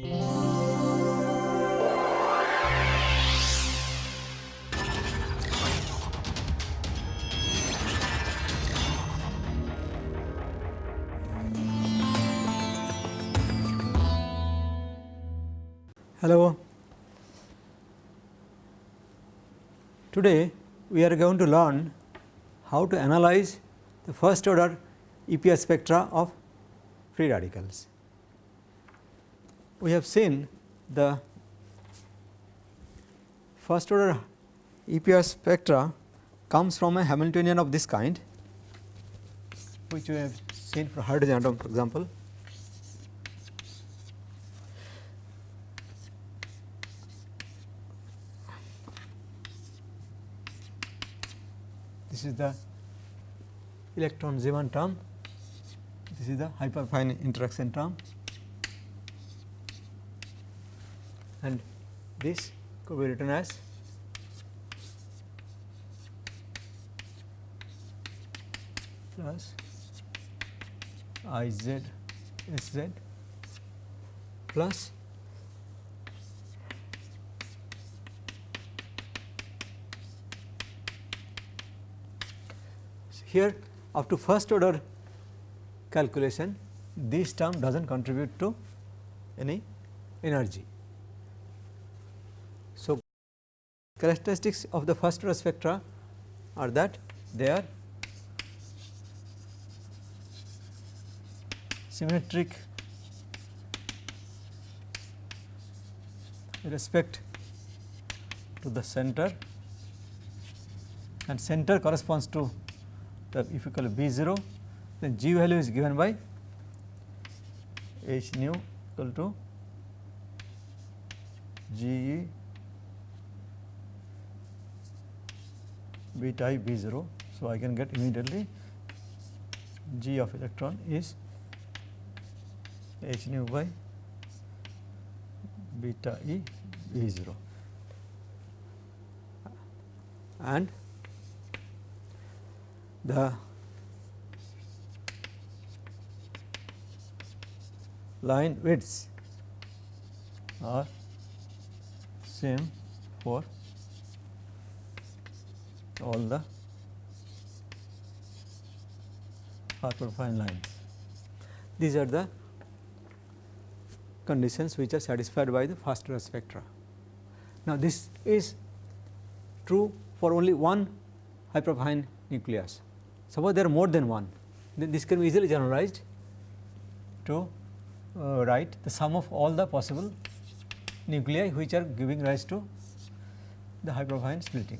Hello. Today we are going to learn how to analyze the first order EPR spectra of free radicals. We have seen the first order EPR spectra comes from a Hamiltonian of this kind which we have seen for hydrogen atom for example. This is the electron Zeeman term, this is the hyperfine interaction term and this could be written as plus I z S z plus here up to first order calculation this term does not contribute to any energy. So, characteristics of the first order spectra are that they are symmetric with respect to the center and center corresponds to the if you call it B 0 then G value is given by H nu equal to G E B 0. So, I can get immediately G of electron is H nu by beta E B 0 and the line widths are same for all the hyperfine lines. These are the conditions which are satisfied by the first spectra. Now, this is true for only one hyperfine nucleus. Suppose there are more than one, then this can be easily generalized to uh, write the sum of all the possible nuclei which are giving rise to the hyperfine splitting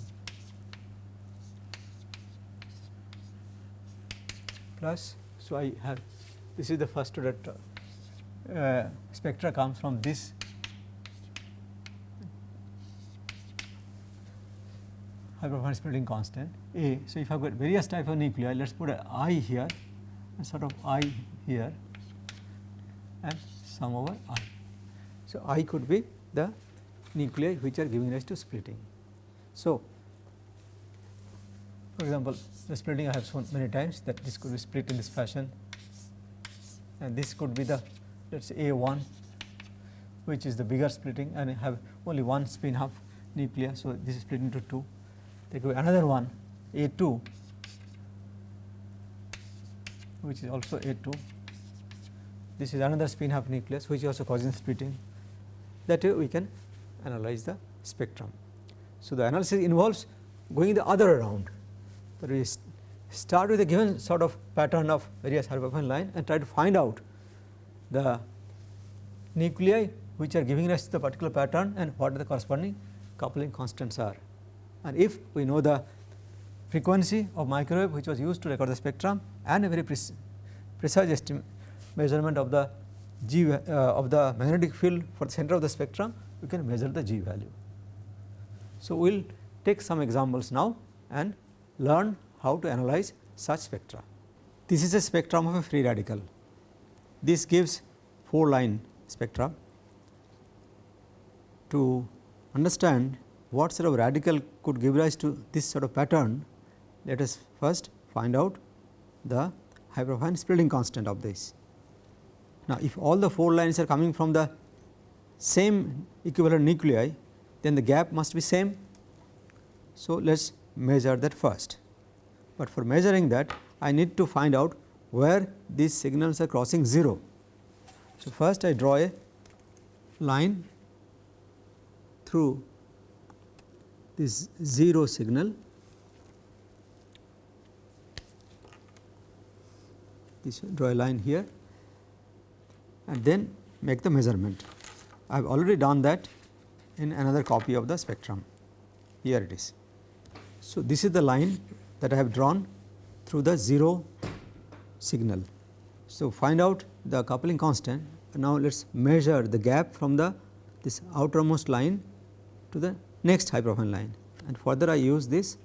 plus. So, I have this is the first order uh, spectra comes from this hyperfine splitting constant A. So, if I have got various type of nuclei, let us put a i here and sort of i here and sum over i. So, i could be the nuclei which are giving rise to splitting. So, for example, the splitting I have shown many times that this could be split in this fashion. And this could be the let us say A 1 which is the bigger splitting and have only one spin half nucleus. So, this is split into 2 there could be another one A 2 which is also A 2 this is another spin half nucleus which is also causing splitting. That way we can analyze the spectrum. So, the analysis involves going the other around that we start with a given sort of pattern of various hyperfine line and try to find out the nuclei which are giving rise to the particular pattern and what the corresponding coupling constants are and if we know the frequency of microwave which was used to record the spectrum and a very precise measurement of the G uh, of the magnetic field for the center of the spectrum we can measure the G value. So, we will take some examples now and learn how to analyze such spectra. This is a spectrum of a free radical. This gives 4 line spectra. To understand what sort of radical could give rise to this sort of pattern, let us first find out the hyperfine splitting constant of this. Now, if all the 4 lines are coming from the same equivalent nuclei then the gap must be same. So, let us measure that first, but for measuring that I need to find out where these signals are crossing 0. So, first I draw a line through this 0 signal this draw a line here and then make the measurement. I have already done that in another copy of the spectrum here it is. So, this is the line that I have drawn through the 0 signal. So, find out the coupling constant now let us measure the gap from the this outermost line to the next profile line and further I use this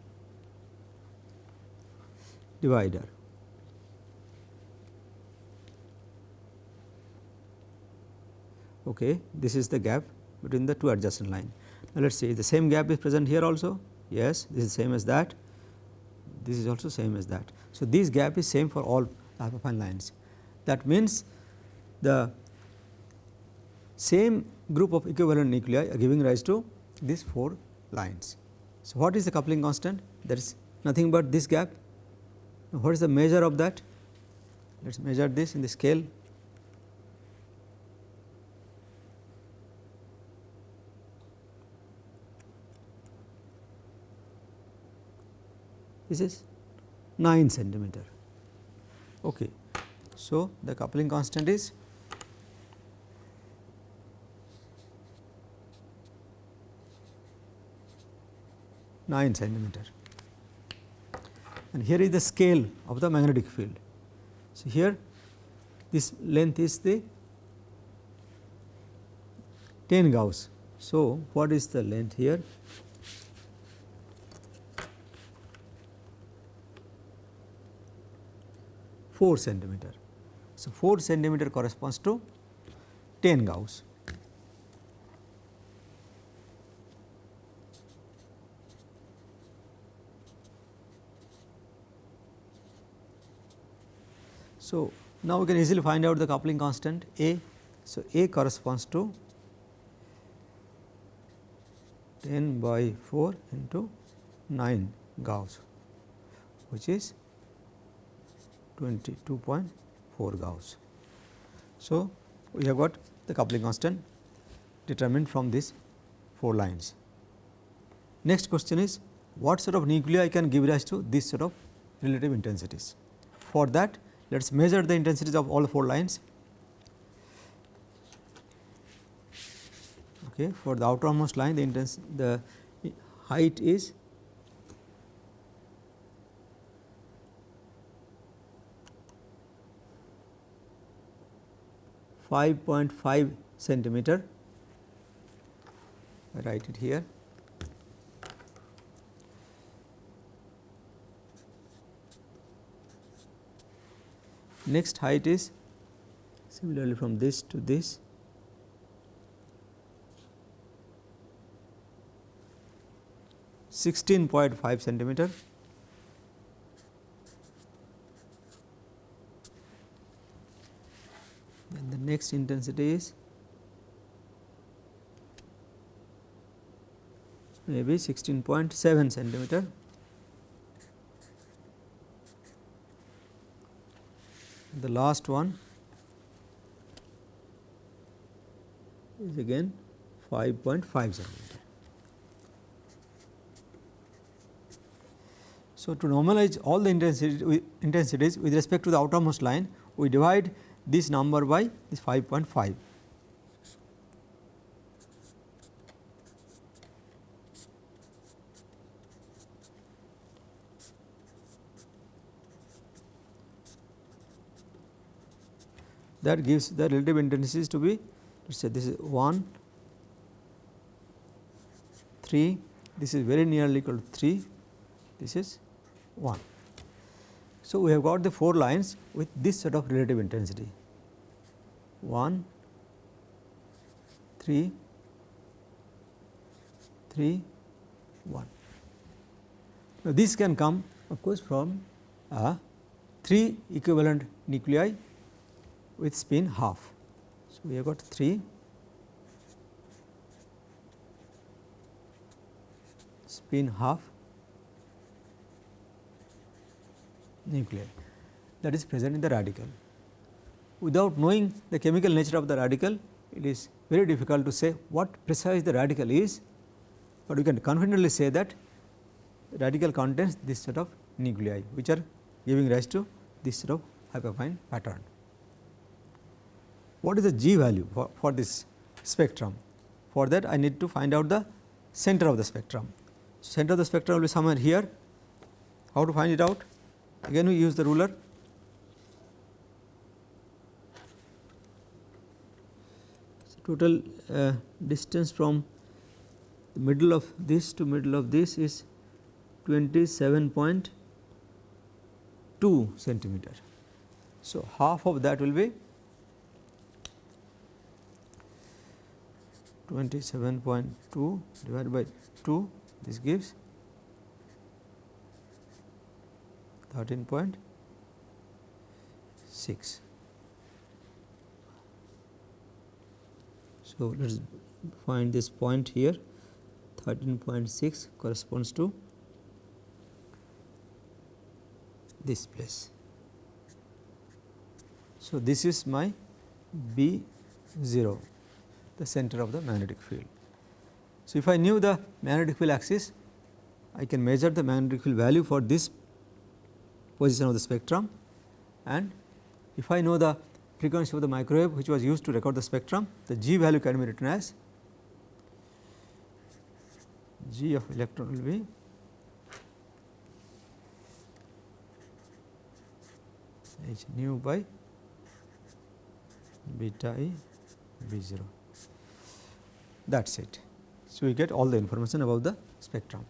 divider. Okay, this is the gap between the two adjacent line. Now, let us see the same gap is present here also yes this is same as that. This is also same as that. So, this gap is same for all hyperfine lines. That means the same group of equivalent nuclei are giving rise to these 4 lines. So, what is the coupling constant? That is nothing but this gap. What is the measure of that? Let us measure this in the scale this is 9 centimeter. Okay. So, the coupling constant is nine centimeter and here is the scale of the magnetic field. So, here this length is the 10 Gauss. So, what is the length here? 4 centimeter. So, 4 centimeter corresponds to 10 Gauss. So, now we can easily find out the coupling constant A. So, A corresponds to 10 by 4 into 9 Gauss which is 22.4 Gauss. So, we have got the coupling constant determined from these 4 lines. Next question is what sort of nuclei can give rise to this sort of relative intensities. For that let us measure the intensities of all 4 lines. Okay, for the outermost line the the height is 5.5 centimeter, I write it here. Next height is similarly from this to this sixteen point five centimeter. Next intensity is maybe 16.7 centimeter. The last one is again 5.5 centimeter. So, to normalize all the intensities with respect to the outermost line, we divide this number by this 5.5. that gives the relative intensities to be let us say this is 1 3 this is very nearly equal to 3 this is 1 so, we have got the 4 lines with this set of relative intensity 1, 3, 3, 1. Now, this can come of course from uh, 3 equivalent nuclei with spin half. So, we have got 3 spin half nuclei that is present in the radical. Without knowing the chemical nature of the radical, it is very difficult to say what precise the radical is, but we can confidently say that radical contains this set of nuclei which are giving rise to this set of hyperfine pattern. What is the G value for, for this spectrum? For that I need to find out the center of the spectrum. Center of the spectrum will be somewhere here. How to find it out? Again we use the ruler. So, total uh, distance from the middle of this to middle of this is 27.2 centimeter. So, half of that will be 27.2 divided by 2 this gives 13.6. So, let us find this point here 13.6 corresponds to this place. So, this is my B 0 the center of the magnetic field. So, if I knew the magnetic field axis I can measure the magnetic field value for this position of the spectrum and if I know the frequency of the microwave which was used to record the spectrum the G value can be written as G of electron will be h nu by beta e b 0 that is it. So, we get all the information about the spectrum.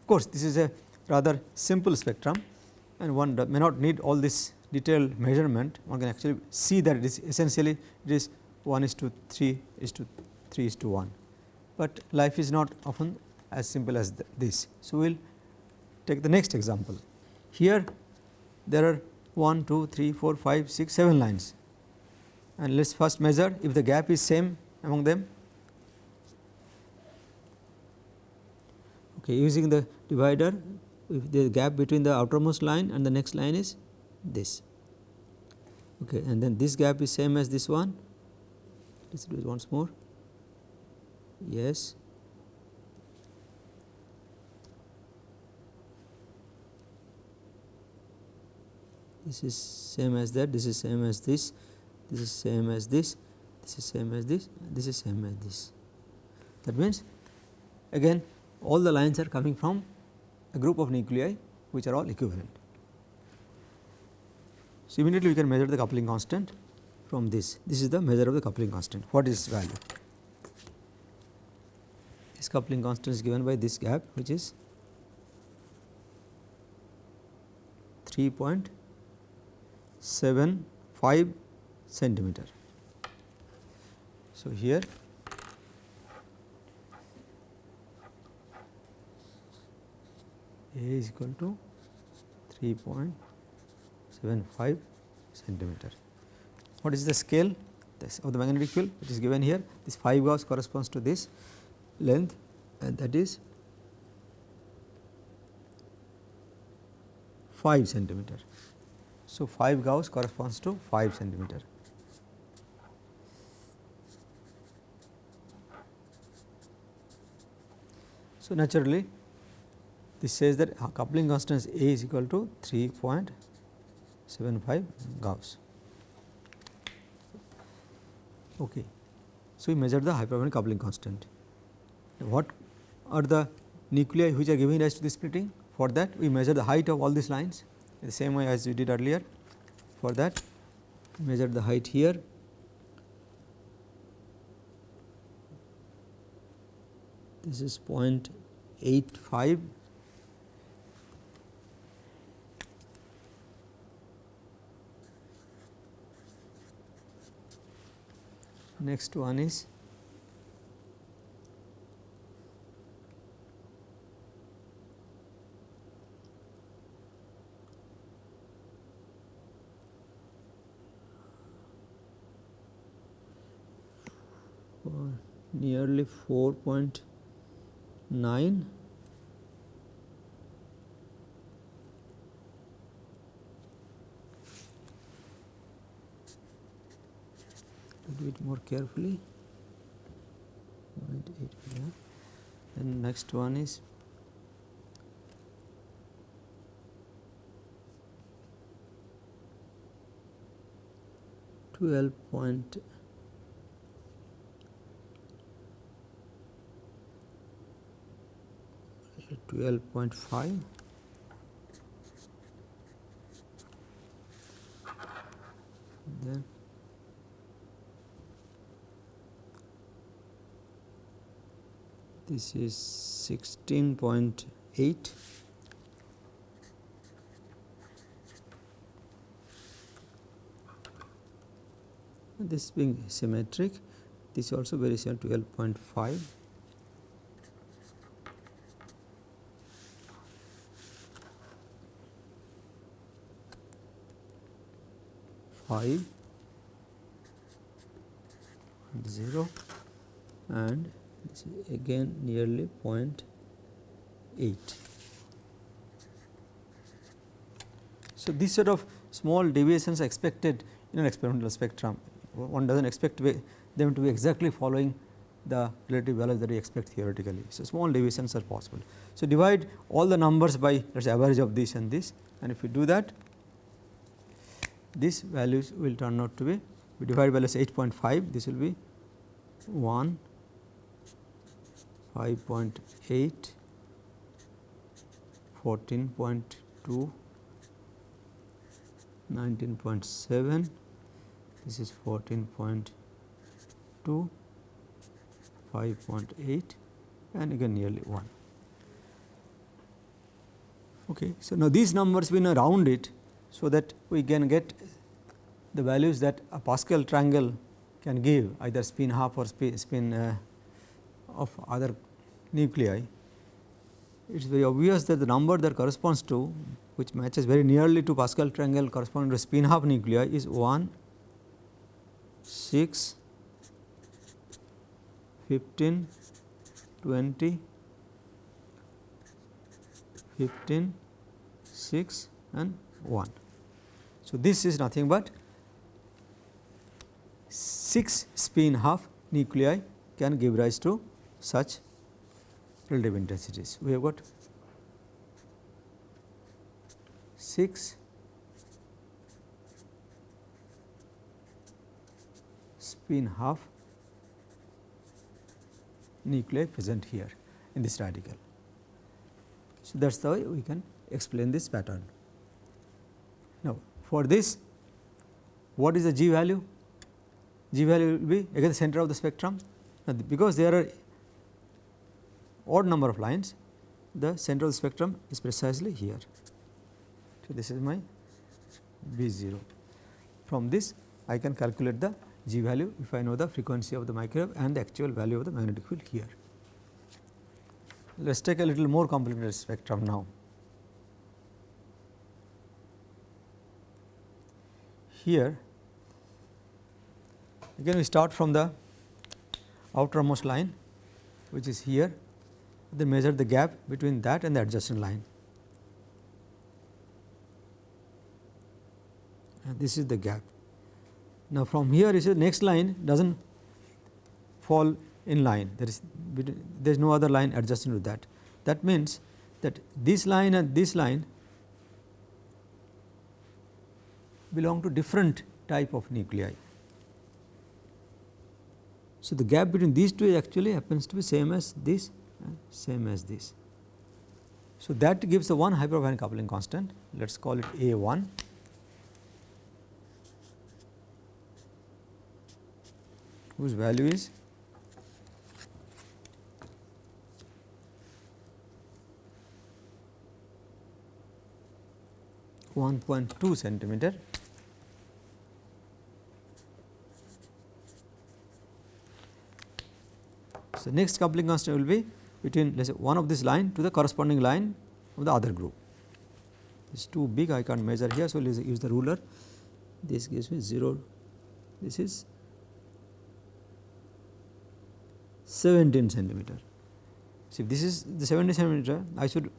Of course, this is a rather simple spectrum and one may not need all this detailed measurement, one can actually see that it is essentially it is 1 is to 3 is to 3 is to 1, but life is not often as simple as this. So, we will take the next example. Here there are 1, 2, 3, 4, 5, 6, 7 lines and let us first measure if the gap is same among them okay, using the divider the gap between the outermost line and the next line is this. Okay, and then this gap is same as this one. Let us do it once more. Yes. This is same as that. This is same as this. This is same as this. This is same as this. This is same as this. That means again all the lines are coming from a group of nuclei which are all equivalent. So, immediately we can measure the coupling constant from this. This is the measure of the coupling constant. What is value? This coupling constant is given by this gap which is 3.75 centimeter. So, here A is equal to 3.75 centimeter. What is the scale this of the magnetic field which is given here? This 5 Gauss corresponds to this length and that is 5 centimeter. So, 5 Gauss corresponds to 5 centimeter. So, naturally this says that coupling constant A is equal to 3.75 Gauss. Okay. So, we measure the hyperfine coupling constant. What are the nuclei which are giving rise to the splitting? For that we measure the height of all these lines the same way as we did earlier. For that measure the height here this is 0.85 next one is nearly 4.9 do it more carefully. 0.8. Then next one is twelve point twelve point five then this is 16.8 this being symmetric this also very similar 12.5 5 0 and is again nearly 0.8. So, this sort of small deviations expected in an experimental spectrum. One does not expect them to be exactly following the relative values that we expect theoretically. So, small deviations are possible. So, divide all the numbers by let us average of this and this and if you do that these values will turn out to be we divide by let us 8.5 this will be 1 5.8 14.2 19.7 this is 14.2 5.8 and again nearly 1 okay so now these numbers we now round it so that we can get the values that a Pascal triangle can give either spin half or spin uh, of other nuclei. It is very obvious that the number that corresponds to which matches very nearly to Pascal triangle corresponding to spin half nuclei is 1, 6, 15, 20, 15, 6 and 1. So, this is nothing but 6 spin half nuclei can give rise to such relative intensities. We have got 6 spin half nuclei present here in this radical. So, that is the way we can explain this pattern. Now, for this what is the G value? G value will be again the center of the spectrum. Now, because there are odd number of lines, the center of the spectrum is precisely here. So, this is my B 0. From this I can calculate the G value if I know the frequency of the microwave and the actual value of the magnetic field here. Let us take a little more complicated spectrum now. Here again we start from the outermost line which is here then measure the gap between that and the adjacent line. And this is the gap. Now, from here is the next line does not fall in line there is there is no other line adjacent to that. That means that this line and this line belong to different type of nuclei. So, the gap between these two actually happens to be same as this same as this. So, that gives the one hyperfine coupling constant let us call it A 1 whose value is one point two centimeter. So, next coupling constant will be between let us say one of this line to the corresponding line of the other group. It is too big I can't measure here. So, let us use the ruler this gives me 0 this is 17 centimeter. See if this is the 17 centimeter I should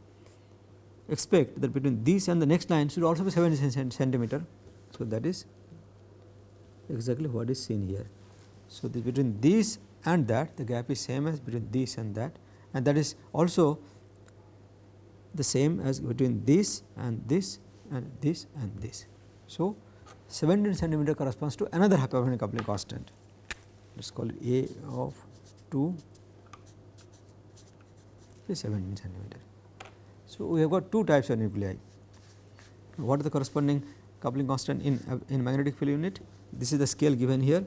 expect that between this and the next line should also be 17 centimeter. So, that is exactly what is seen here. So, this between this and that the gap is same as between this and that and that is also the same as between this and this and this and this. So, 17 centimeter corresponds to another Hyperfine coupling constant let us call it A of 2 is 17 centimeter. So, we have got two types of nuclei. What is the corresponding coupling constant in, in magnetic field unit? This is the scale given here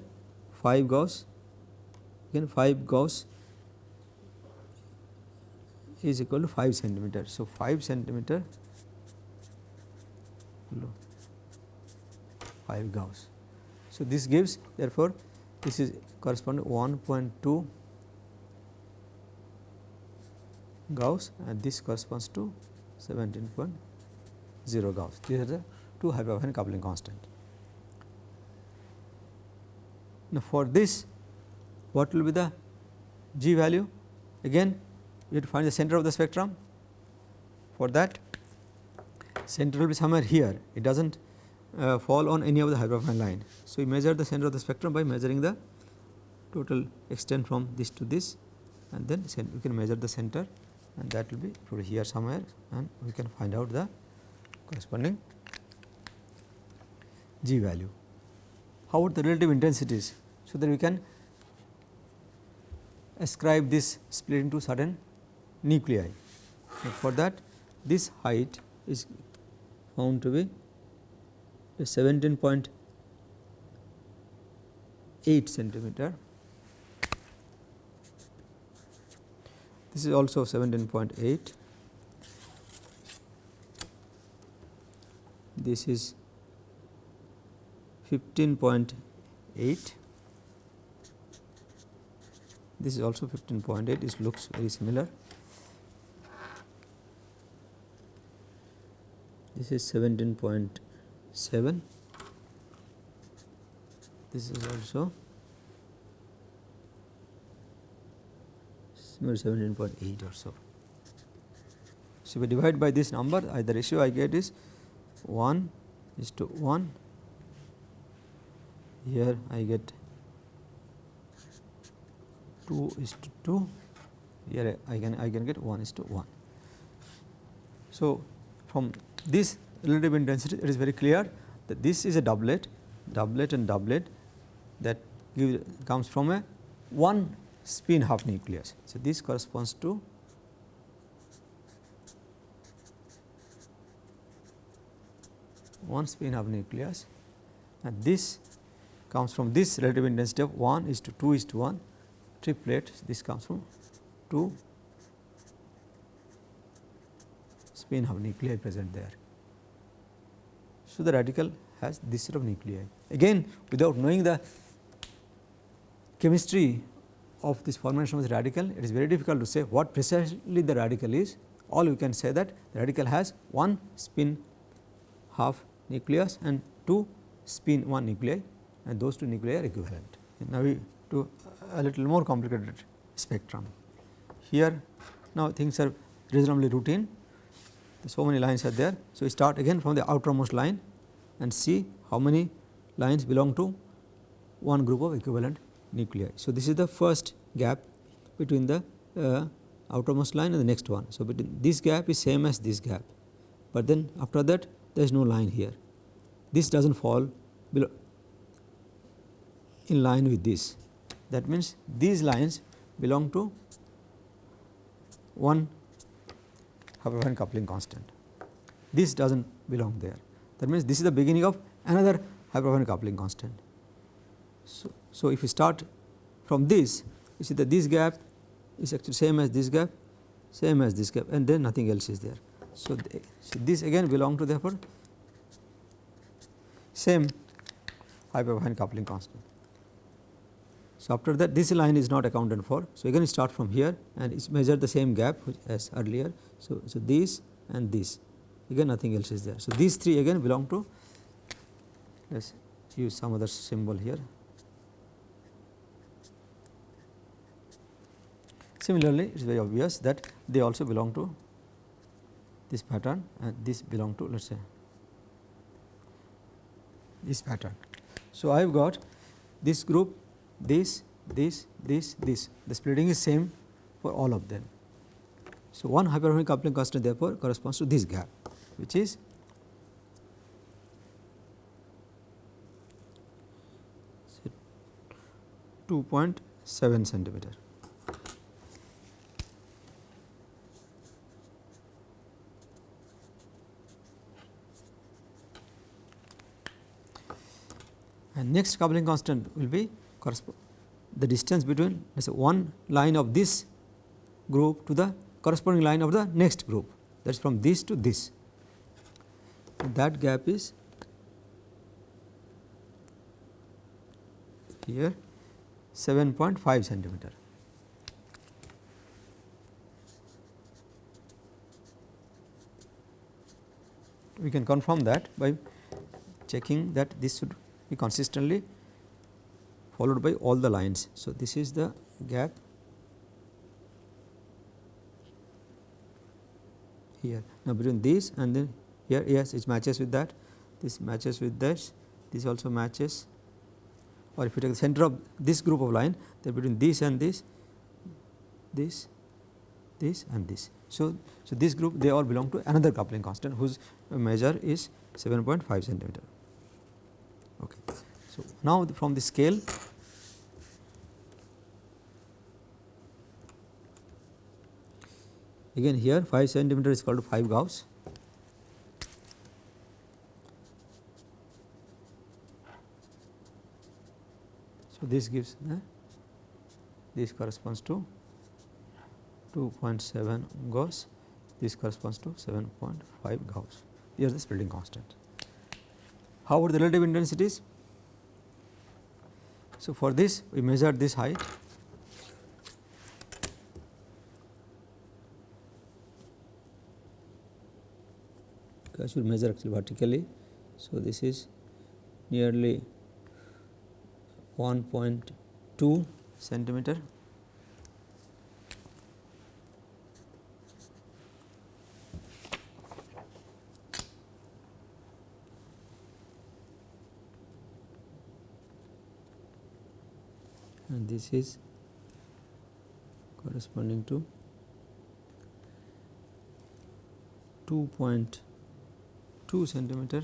5 Gauss again 5 Gauss is equal to 5 centimeter. So, 5 centimeter 5 Gauss. So, this gives therefore, this is correspond to 1.2 Gauss and this corresponds to 17.0 Gauss. These are the two hyperfine coupling constant. Now, for this what will be the G value? Again we have to find the center of the spectrum. For that center will be somewhere here, it does not uh, fall on any of the hyperfine line. So, we measure the center of the spectrum by measuring the total extent from this to this and then we can measure the center and that will be probably here somewhere and we can find out the corresponding G value. How about the relative intensities? So, that we can ascribe this split into certain nuclei. for that this height is found to be 17.8 centimeter. This is also 17.8. This is 15.8. This is also 15.8. It looks very similar. This is 17.7 this is also 17.8 or so. So, if we divide by this number I, the ratio I get is 1 is to 1 here I get 2 is to 2 here I can I can get 1 is to 1. So, from this relative intensity it is very clear that this is a doublet, doublet and doublet that give, comes from a one spin half nucleus. So, this corresponds to one spin half nucleus and this comes from this relative intensity of 1 is to 2 is to 1 triplet this comes from 2 spin half nuclei present there. So, the radical has this set of nuclei. Again without knowing the chemistry of this formation of the radical, it is very difficult to say what precisely the radical is. All we can say that the radical has one spin half nucleus and two spin 1 nuclei and those two nuclei are equivalent. And now, we do a little more complicated spectrum. Here now things are reasonably routine so many lines are there. So, we start again from the outermost line and see how many lines belong to one group of equivalent nuclei. So, this is the first gap between the uh, outermost line and the next one. So, between this gap is same as this gap, but then after that there is no line here. This does not fall below in line with this. That means, these lines belong to one Hyperfine coupling constant. This does not belong there. That means, this is the beginning of another Hyperfine coupling constant. So, so if we start from this, you see that this gap is actually same as this gap, same as this gap and then nothing else is there. So, so this again belong to therefore same Hyperfine coupling constant. So, after that this line is not accounted for. So, again start from here and it measure the same gap as earlier. So, so this and this again nothing else is there. So, these three again belong to let us use some other symbol here. Similarly, it is very obvious that they also belong to this pattern and this belong to let us say this pattern. So, I have got this group this, this, this, this. The splitting is same for all of them. So, one hyperfine coupling constant therefore corresponds to this gap which is two point seven centimeter. And next coupling constant will be the distance between let us say one line of this group to the corresponding line of the next group that is from this to this. That gap is here 7.5 centimeter. We can confirm that by checking that this should be consistently followed by all the lines. So, this is the gap here. Now, between this and then here yes it matches with that, this matches with this, this also matches or if you take the center of this group of line then between this and this, this, this and this. So, so this group they all belong to another coupling constant whose measure is 7.5 centimeter. So, now from the scale again here 5 centimeter is called 5 Gauss. So, this gives uh, this corresponds to 2.7 Gauss, this corresponds to 7.5 Gauss. Here is the splitting constant. How about the relative intensities? So, for this we measure this height I should measure actually vertically. So, this is nearly 1.2 centimeter and this is corresponding to 2.2 centimeter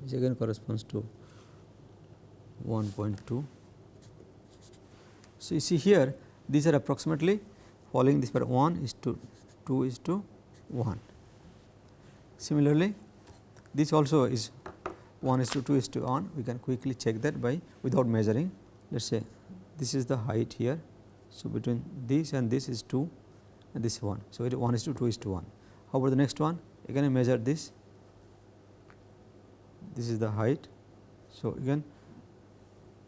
which again corresponds to 1.2. So, you see here these are approximately following this pattern 1 is to 2 is to 1. Similarly, this also is 1 is to 2 is to 1 we can quickly check that by without measuring let us say this is the height here. So, between this and this is 2 and this 1. So, it is 1 is to 2 is to 1. How about the next one again I measure this this is the height. So, again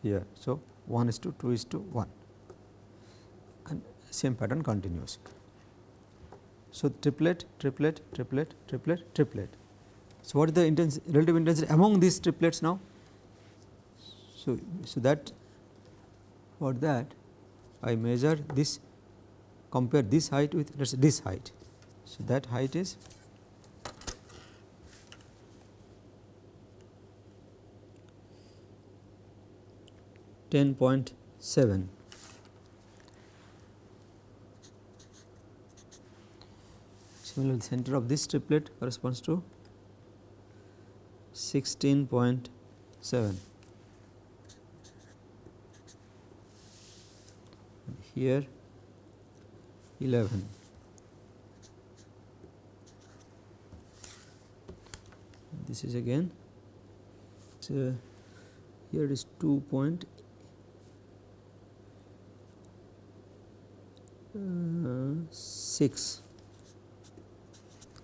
here. So, 1 is to 2 is to 1 and same pattern continues. So, triplet, triplet, triplet, triplet, triplet. So, what is the intensity, relative intensity among these triplets now? So, so that for that I measure this compare this height with let us say this height. So, that height is ten point seven. Similarly, the center of this triplet corresponds to sixteen point seven. here 11. This is again uh, here it is 2 point uh, 6.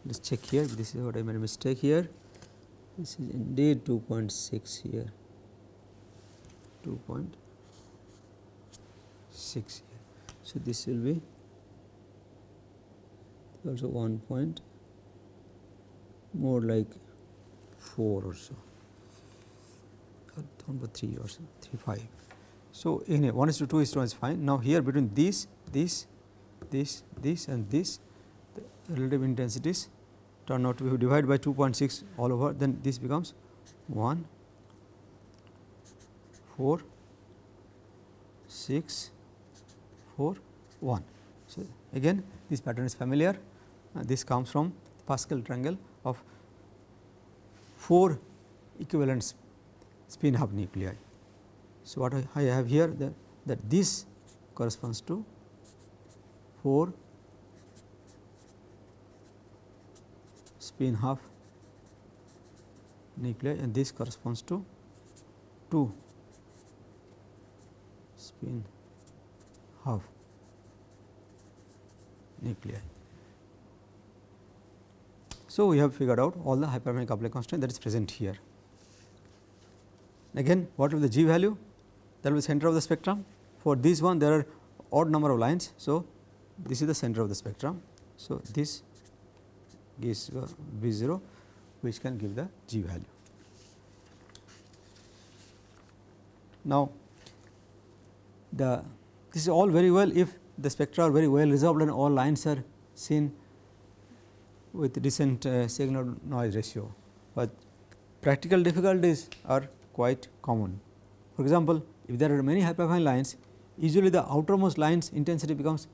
Let us check here this is what I made a mistake here this is indeed 2.6 here 2.6 here so, this will be also 1 point more like 4 or so uh, or number 3 or so 3 5. So, anyway 1 is to 2 is to 1 is fine. Now, here between this, this, this, this and this the relative intensities turn out to be divided by 2.6 all over then this becomes 1 4 6 4 1. So, again this pattern is familiar uh, this comes from Pascal triangle of 4 equivalent spin half nuclei. So, what I have here that, that this corresponds to 4 spin half nuclei and this corresponds to 2 spin half nuclei. So, we have figured out all the hyperfine coupling constant that is present here. Again what will the g value that will be center of the spectrum for this one there are odd number of lines. So, this is the center of the spectrum. So, this gives V 0 which can give the g value. Now, the this is all very well if the spectra are very well resolved and all lines are seen with decent uh, signal noise ratio, but practical difficulties are quite common. For example, if there are many hyperfine lines, usually the outermost lines intensity becomes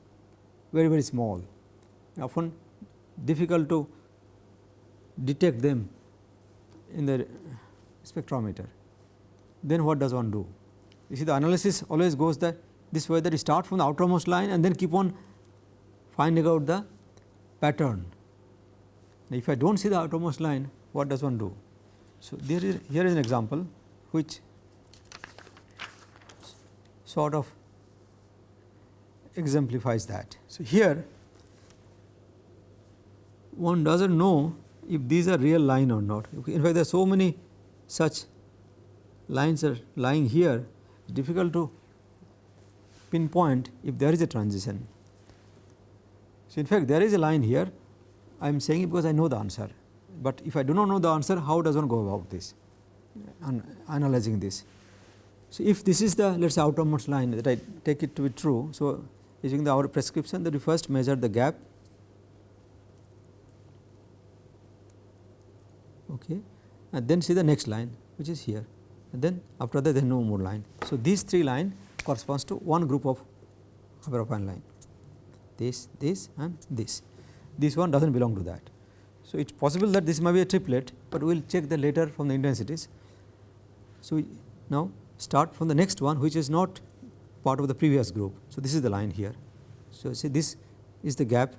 very very small, often difficult to detect them in the spectrometer. Then what does one do? You see the analysis always goes that this way that you start from the outermost line and then keep on finding out the pattern. Now, if I do not see the outermost line, what does one do? So, there is here is an example which sort of exemplifies that. So, here one does not know if these are real line or not. In fact, there are so many such lines are lying here, it is difficult to pinpoint if there is a transition. So, in fact, there is a line here, I am saying it because I know the answer, but if I do not know the answer, how does one go about this, analyzing this. So, if this is the let us say outermost line that I take it to be true. So, using the our prescription that we first measure the gap okay, and then see the next line which is here and then after that there is no more line. So, these three line corresponds to one group of hyperfine line this, this and this. This one does not belong to that. So, it is possible that this may be a triplet, but we will check the later from the intensities. So, now start from the next one which is not part of the previous group. So, this is the line here. So, see this is the gap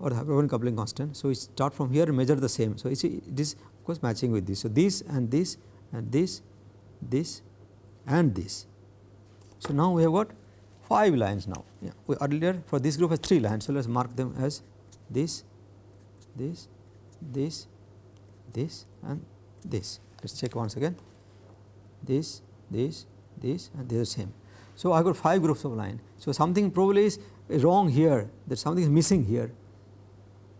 or the hyperfine coupling constant. So, we start from here and measure the same. So, you see it is of course matching with this. So, this and this and this, this and this. So, now we have got 5 lines now. Yeah. We earlier for this group has 3 lines. So, let us mark them as this, this, this, this and this. Let us check once again this, this, this and they are same. So, I have got 5 groups of line. So, something probably is wrong here that something is missing here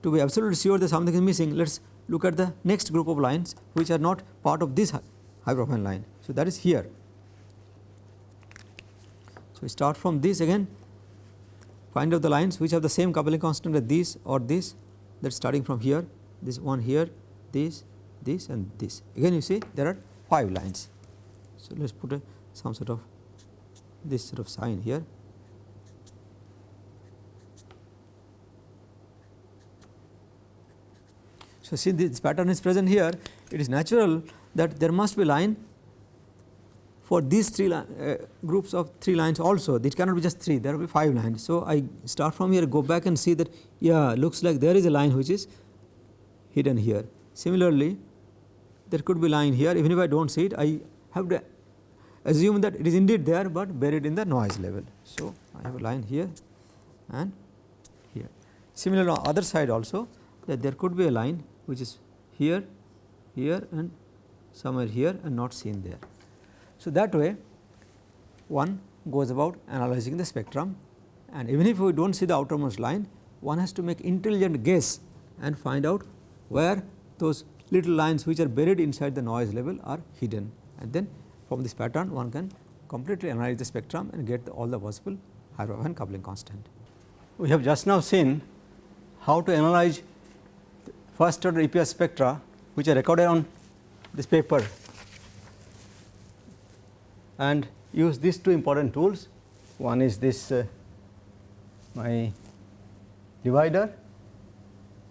to be absolutely sure that something is missing, let us look at the next group of lines which are not part of this hyperfine line. So, that is here. So, we start from this again find out the lines which have the same coupling constant as this or this that is starting from here this one here this this and this again you see there are 5 lines. So, let us put a, some sort of this sort of sign here So, see this pattern is present here it is natural that there must be line for these three uh, groups of three lines also it cannot be just 3 there will be 5 lines. So, I start from here go back and see that yeah looks like there is a line which is hidden here. Similarly, there could be line here even if I do not see it I have to assume that it is indeed there, but buried in the noise level. So, I have a line here and here. Similarly, on other side also that there could be a line which is here, here and somewhere here and not seen there. So, that way one goes about analyzing the spectrum and even if we do not see the outermost line one has to make intelligent guess and find out where those little lines which are buried inside the noise level are hidden and then from this pattern one can completely analyze the spectrum and get the, all the possible Hyperfine coupling constant. We have just now seen how to analyze first order EPR spectra which are recorded on this paper and use these two important tools. One is this uh, my divider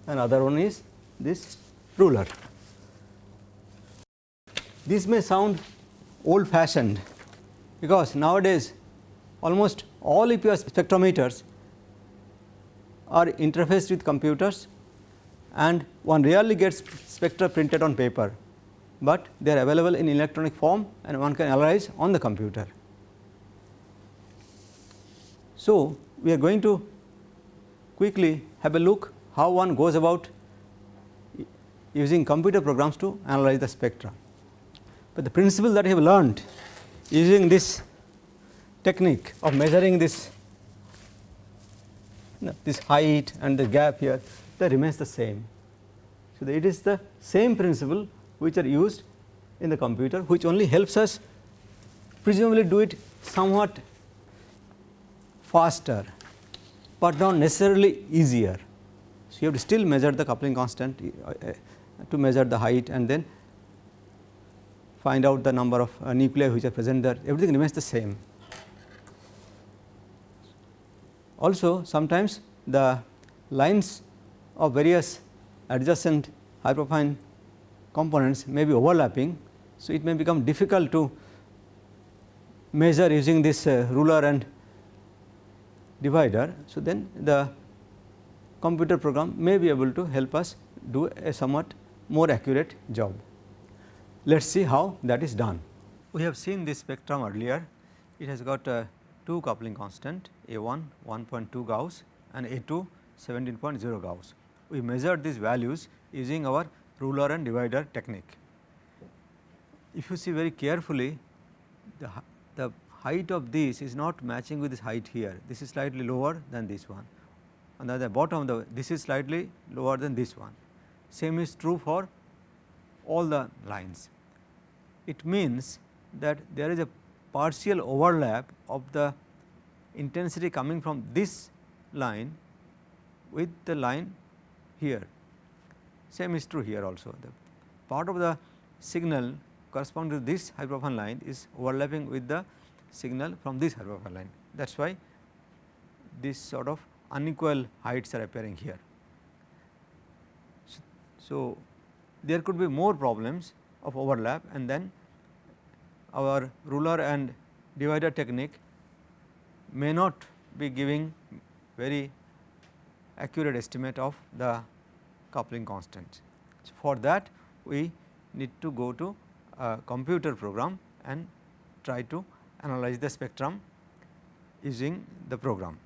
and other one is this ruler. This may sound old fashioned because nowadays almost all EPR spectrometers are interfaced with computers and one rarely gets spectra printed on paper, but they are available in electronic form and one can analyze on the computer. So, we are going to quickly have a look how one goes about using computer programs to analyze the spectra. But the principle that I have learned using this technique of measuring this you know, this height and the gap here that remains the same. So, it is the same principle which are used in the computer which only helps us presumably do it somewhat faster, but not necessarily easier. So, you have to still measure the coupling constant uh, uh, to measure the height and then find out the number of uh, nuclei which are present there everything remains the same. Also sometimes the lines of various adjacent hyperfine components may be overlapping. So, it may become difficult to measure using this uh, ruler and divider. So, then the computer program may be able to help us do a somewhat more accurate job. Let us see how that is done. We have seen this spectrum earlier, it has got a 2 coupling constant A 1 1.2 Gauss and A 2 17.0 Gauss. We measured these values using our ruler and divider technique. If you see very carefully the, the height of this is not matching with this height here, this is slightly lower than this one and at the bottom the this is slightly lower than this one. Same is true for all the lines. It means that there is a partial overlap of the intensity coming from this line with the line here. Same is true here also. The part of the signal corresponding to this hyperfine line is overlapping with the signal from this hyperfine line. That is why this sort of unequal heights are appearing here. So, so there could be more problems of overlap and then our ruler and divider technique may not be giving very accurate estimate of the coupling constant. So, for that we need to go to a computer program and try to analyze the spectrum using the program.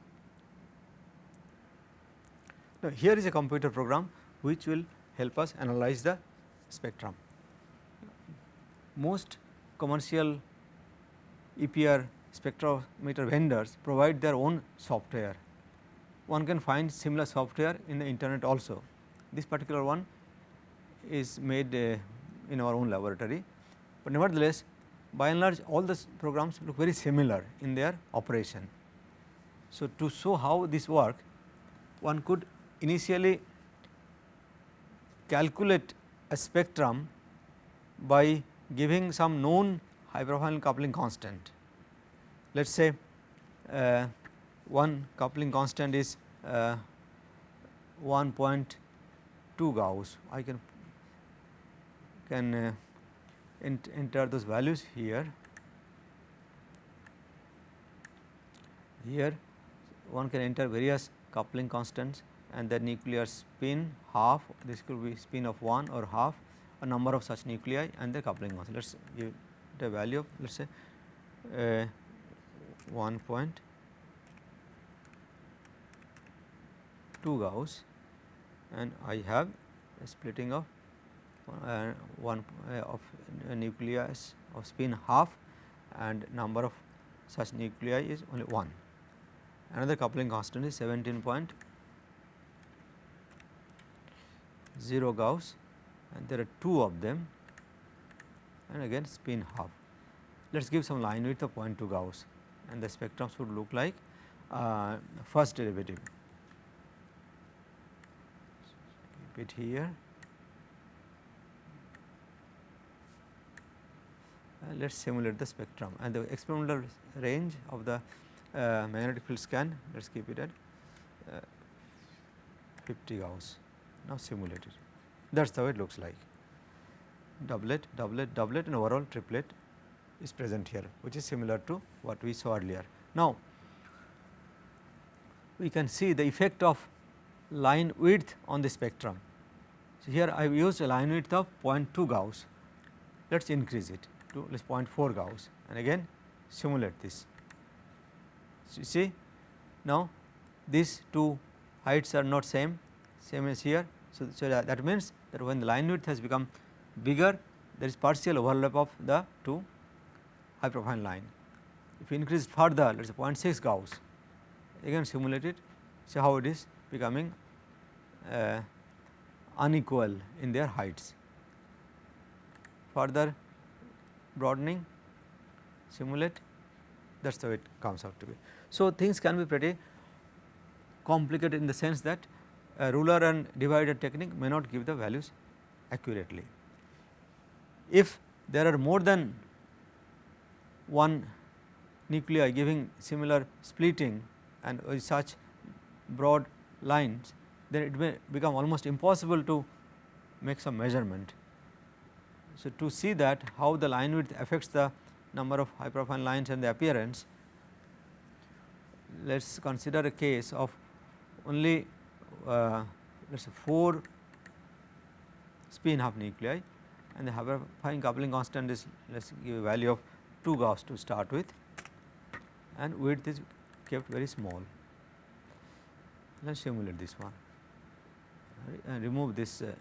Now, here is a computer program which will help us analyze the spectrum. Most commercial EPR spectrometer vendors provide their own software. One can find similar software in the internet also. This particular one is made uh, in our own laboratory, but nevertheless by and large all the programs look very similar in their operation. So, to show how this work one could initially calculate a spectrum by giving some known hyperfine coupling constant. Let us say uh, one coupling constant is uh, 1.2 Gauss. I can can uh, ent enter those values here. Here one can enter various coupling constants and the nuclear spin half this could be spin of 1 or half a number of such nuclei and the coupling constant. Let us give the value of let us say uh, 1.2 Gauss and I have a splitting of uh, one uh, of nucleus of spin half and number of such nuclei is only 1. Another coupling constant is 17.0 Gauss and there are 2 of them and again spin half. Let us give some line width of 0.2 Gauss and the spectrum should look like uh, first derivative. it here. Uh, let us simulate the spectrum and the experimental range of the uh, magnetic field scan let us keep it at uh, 50 Gauss. Now simulate it that is how it looks like doublet, doublet, doublet and overall triplet is present here which is similar to what we saw earlier. Now, we can see the effect of line width on the spectrum. So, here I have used a line width of 0.2 Gauss let us increase it to let us 0.4 Gauss and again simulate this. So, you see now these two heights are not same same as here. So, so that, that means that when the line width has become bigger there is partial overlap of the two profile line. If you increase further let us say 0.6 Gauss again simulate it see how it is becoming uh, unequal in their heights. Further broadening simulate that is way it comes out to be. So, things can be pretty complicated in the sense that a ruler and divider technique may not give the values accurately. If there are more than one nuclei giving similar splitting and with such broad lines then it may become almost impossible to make some measurement. So, to see that how the line width affects the number of profile lines and the appearance let us consider a case of only uh, let us say 4 spin half nuclei and the hyperfine coupling constant is let us give a value of 2 Gauss to start with and width is kept very small. Let us simulate this one and remove this uh,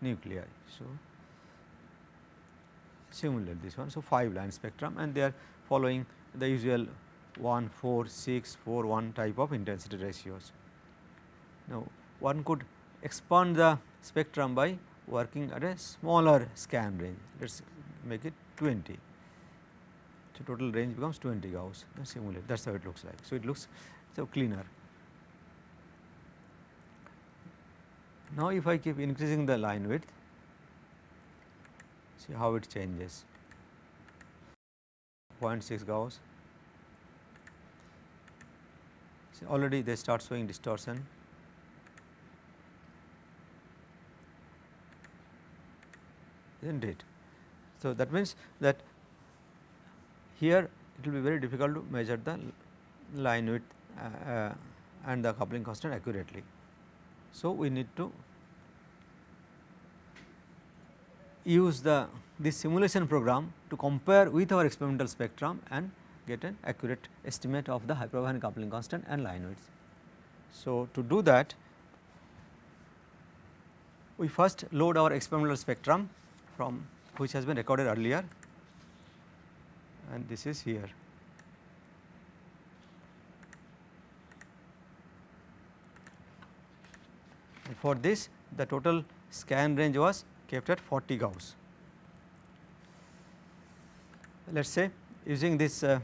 nuclei. So, simulate this one. So, 5 line spectrum and they are following the usual 1, 4, 6, 4, 1 type of intensity ratios. Now, one could expand the spectrum by working at a smaller scan range, let us make it 20. So, total range becomes 20 Gauss and simulate that is how it looks like. So, it looks so cleaner. Now, if I keep increasing the line width, see how it changes 0.6 Gauss, see already they start showing distortion. is not it. So, that means that here it will be very difficult to measure the line width uh, uh, and the coupling constant accurately. So, we need to use the this simulation program to compare with our experimental spectrum and get an accurate estimate of the hyperfine coupling constant and line width. So, to do that we first load our experimental spectrum from which has been recorded earlier and this is here. And for this the total scan range was kept at 40 Gauss. Let us say using this uh,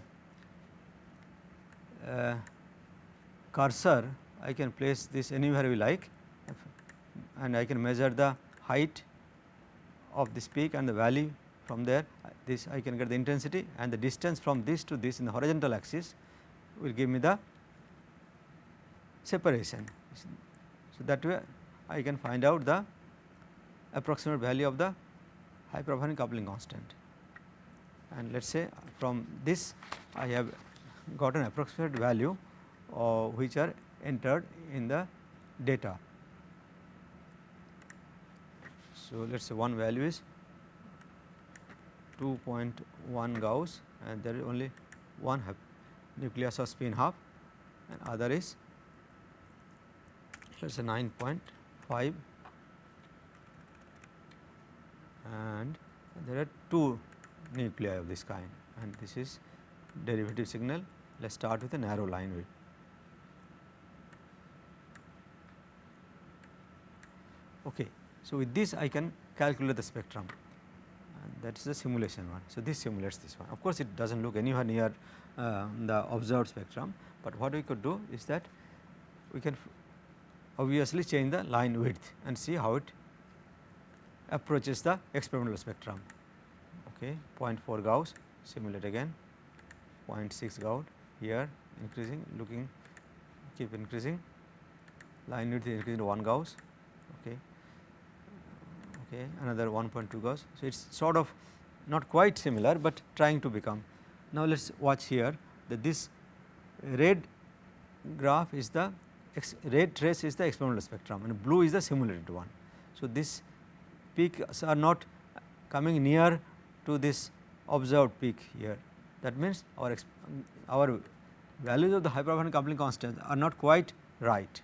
uh, cursor I can place this anywhere we like and I can measure the height of this peak and the valley from there this I can get the intensity and the distance from this to this in the horizontal axis will give me the separation. So, that way I can find out the approximate value of the hyperfine coupling constant and let us say from this I have got an approximate value uh, which are entered in the data. So, let us say one value is 2.1 Gauss and there is only one nucleus of spin half and other is let us say 9.5 and there are two nuclei of this kind and this is derivative signal. Let us start with a narrow line width. Okay. So, with this I can calculate the spectrum and that is the simulation one. So, this simulates this one. Of course, it does not look anywhere near uh, the observed spectrum, but what we could do is that we can obviously change the line width and see how it approaches the experimental spectrum. Okay. okay 0.4 Gauss simulate again. 0.6 Gauss here increasing looking keep increasing. Line width is increasing to 1 Gauss. Okay. Okay another 1.2 Gauss. So it's sort of not quite similar but trying to become. Now let's watch here that this red graph is the red trace is the experimental spectrum and blue is the simulated one so this peaks are not coming near to this observed peak here that means our our values of the hyperfine coupling constant are not quite right.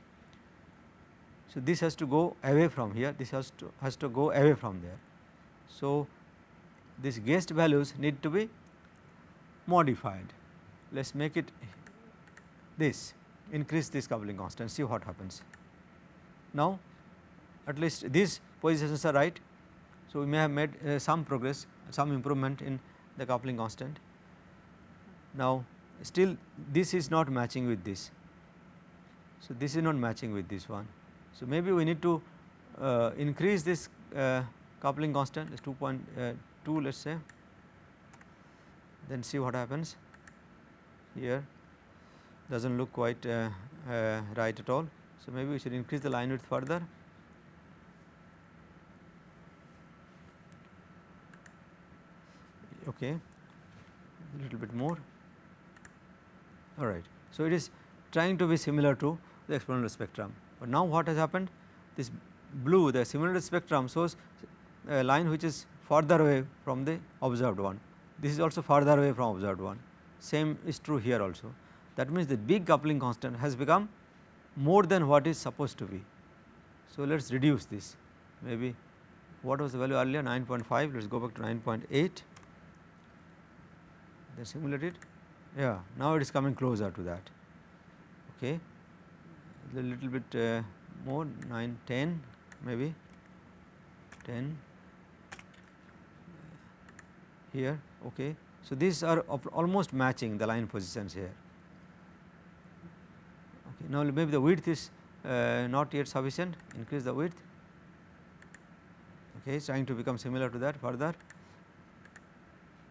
So, this has to go away from here this has to has to go away from there. So, these guessed values need to be modified let us make it this increase this coupling constant see what happens. Now, at least these positions are right. So, we may have made uh, some progress some improvement in the coupling constant. Now, still this is not matching with this. So, this is not matching with this one. So, maybe we need to uh, increase this uh, coupling constant is 2.2 uh, let us say then see what happens here does not look quite uh, uh, right at all. So, maybe we should increase the line width further. Okay. A little bit more. All right. So, it is trying to be similar to the experimental spectrum, but now what has happened? This blue the simulated spectrum shows a line which is further away from the observed one. This is also further away from observed one. Same is true here also that means the big coupling constant has become more than what is supposed to be. So, let us reduce this. Maybe what was the value earlier? 9.5 let us go back to 9.8 then simulate it yeah now it is coming closer to that. Okay a little bit uh, more 9 10 maybe 10 here. Okay so these are almost matching the line positions here now maybe the width is uh, not yet sufficient. Increase the width. Okay trying to become similar to that further.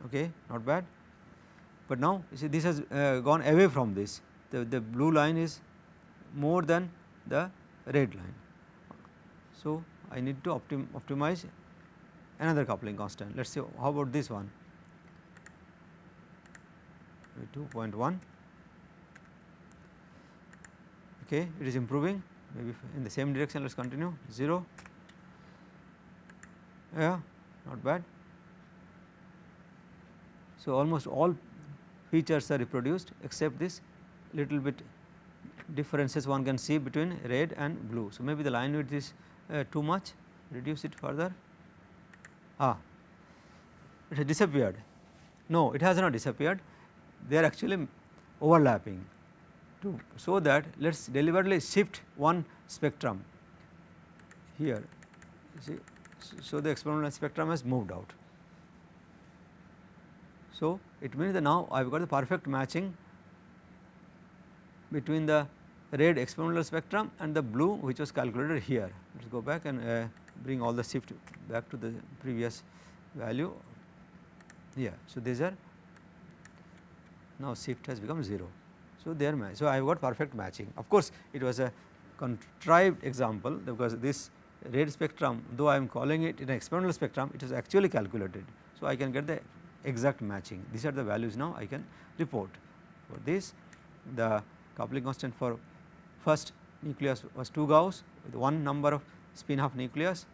Okay not bad. But now you see this has uh, gone away from this. The, the blue line is more than the red line. So, I need to optim optimize another coupling constant. Let us see how about this one? 2.1 okay it is improving. Maybe in the same direction let us continue. 0 yeah not bad. So, almost all features are reproduced except this little bit differences one can see between red and blue. So, maybe the line width is uh, too much. Reduce it further. Ah it has disappeared. No it has not disappeared. They are actually overlapping to so that let us deliberately shift one spectrum here see so the experimental spectrum has moved out so, it means that now I have got the perfect matching between the red experimental spectrum and the blue which was calculated here. Let us go back and uh, bring all the shift back to the previous value. here. So, these are now shift has become 0. So, they are. So, I have got perfect matching. Of course, it was a contrived example because this red spectrum though I am calling it an experimental spectrum it is actually calculated. So, I can get the exact matching these are the values now I can report for this the coupling constant for first nucleus was 2 Gauss with one number of spin half nucleus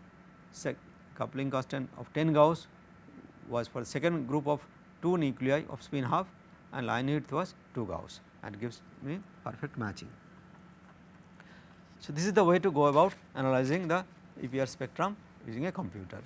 Sec coupling constant of 10 Gauss was for the second group of 2 nuclei of spin half and line width was 2 Gauss and gives me perfect matching. So, this is the way to go about analyzing the EPR spectrum using a computer.